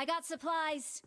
I got supplies.